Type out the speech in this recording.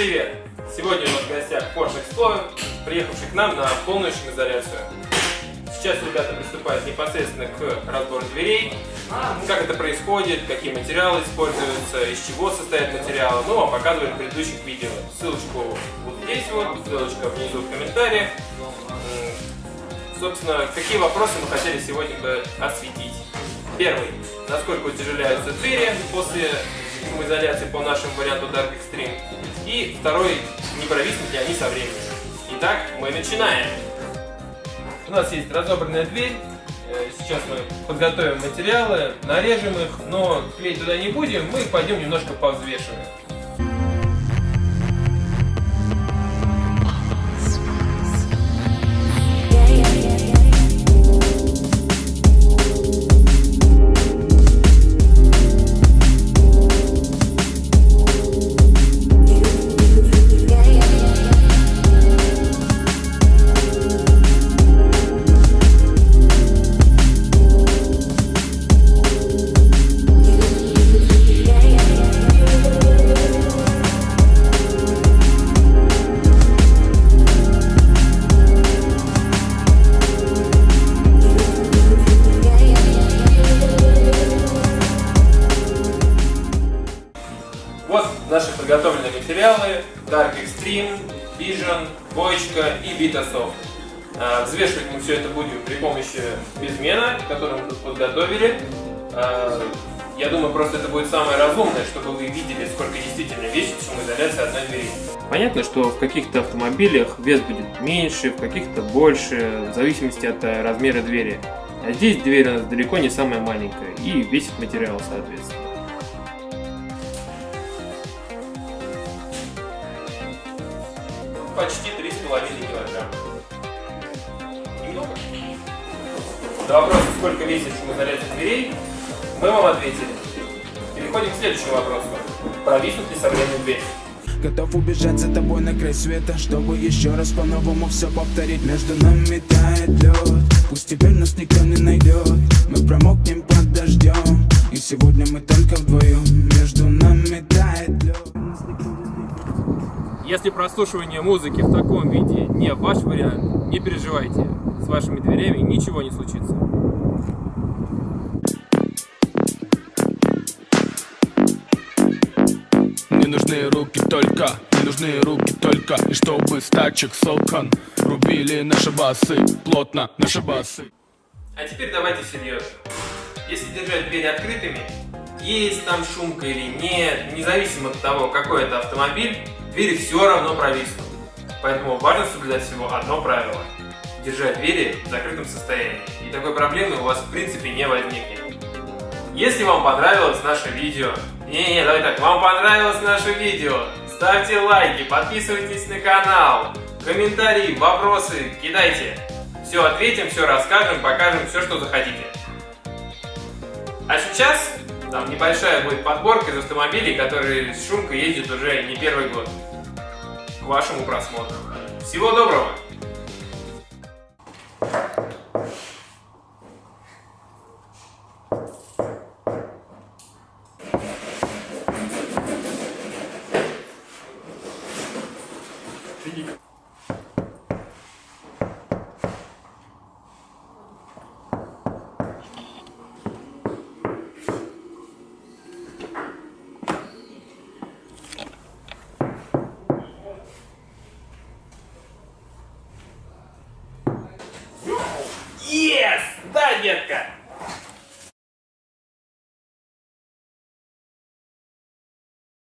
привет! Сегодня у нас в гостях Porsche Explorer, приехавший к нам на полную шумоизоляцию. Сейчас ребята приступают непосредственно к разбору дверей, как это происходит, какие материалы используются, из чего состоят материалы, ну а показывали в предыдущих видео. Ссылочку вот здесь вот, ссылочка внизу в комментариях. Собственно, какие вопросы мы хотели сегодня бы осветить. Первый. Насколько утяжеляются двери после шумоизоляции по нашему варианту Dark Extreme. И второй, не провиснут ли они со временем. Итак, мы начинаем. У нас есть разобранная дверь. Э, сейчас мы подготовим материалы, нарежем их, но клеить туда не будем, мы пойдем немножко повзвешиваем. Подготовленные материалы Dark Extreme, Vision, Боечка и Vitasoft. А, взвешивать мы все это будем при помощи безмена, который мы тут подготовили. А, я думаю, просто это будет самое разумное, чтобы вы видели, сколько действительно весит шумоизоляция одной двери. Понятно, что в каких-то автомобилях вес будет меньше, в каких-то больше, в зависимости от э, размера двери. А здесь дверь у нас далеко не самая маленькая и весит материал соответственно. Почти 3,5 килограмма. Немного? На вопрос, сколько весит шумоизоляция дверей, мы вам ответили. Переходим к следующему вопросу. Провиснут ли со дверь? Готов убежать за тобой на край света Чтобы еще раз по-новому все повторить Между нами тает лед Пусть теперь нас никто не найдет Мы промокнем под дождем И сегодня мы только вдвоем Между Если прослушивание музыки в таком виде не ваш вариант, не переживайте. С вашими дверями ничего не случится. Мне нужны руки только, мне нужны руки только И чтобы с тачек с окон Рубили наши басы, плотно наши басы А теперь давайте серьезно. Если держать двери открытыми, есть там шумка или нет, независимо от того, какой это автомобиль, двери все равно провиснут. Поэтому важно соблюдать всего одно правило – держать двери в закрытом состоянии. И такой проблемы у вас в принципе не возникнет. Если вам понравилось наше видео, не-не, давай так, вам понравилось наше видео, ставьте лайки, подписывайтесь на канал, комментарии, вопросы кидайте. Все ответим, все расскажем, покажем, все, что захотите. А сейчас там небольшая будет подборка из автомобилей, которые с шумкой ездят уже не первый год. К вашему просмотру. Всего доброго! Финик. Yes! Да, детка!